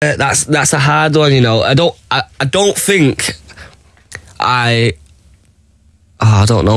Uh, that's that's a hard one, you know. I don't I, I don't think I oh, I don't know